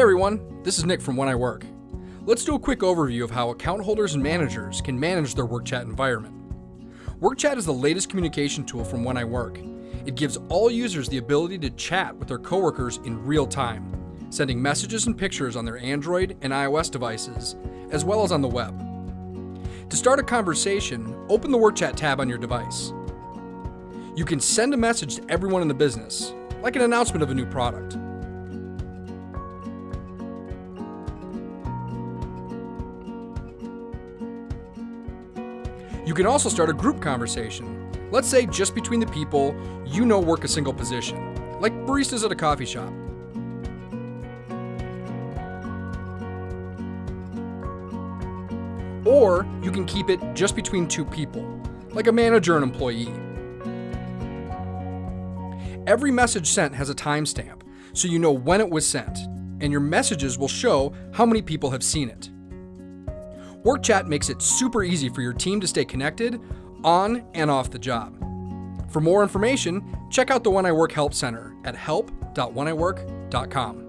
everyone, this is Nick from When I Work. Let's do a quick overview of how account holders and managers can manage their WorkChat environment. WorkChat is the latest communication tool from When I Work. It gives all users the ability to chat with their coworkers in real time, sending messages and pictures on their Android and iOS devices, as well as on the web. To start a conversation, open the WorkChat tab on your device. You can send a message to everyone in the business, like an announcement of a new product. You can also start a group conversation, let's say just between the people you know work a single position, like baristas at a coffee shop. Or you can keep it just between two people, like a manager and employee. Every message sent has a timestamp, so you know when it was sent, and your messages will show how many people have seen it. WorkChat makes it super easy for your team to stay connected on and off the job. For more information, check out the When I Work Help Center at help.wheniwork.com.